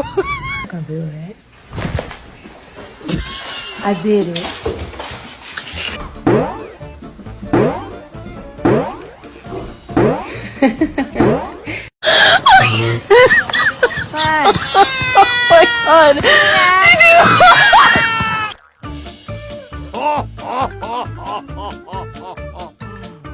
I can do it. I did it. Hey, you get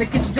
in the kitchen.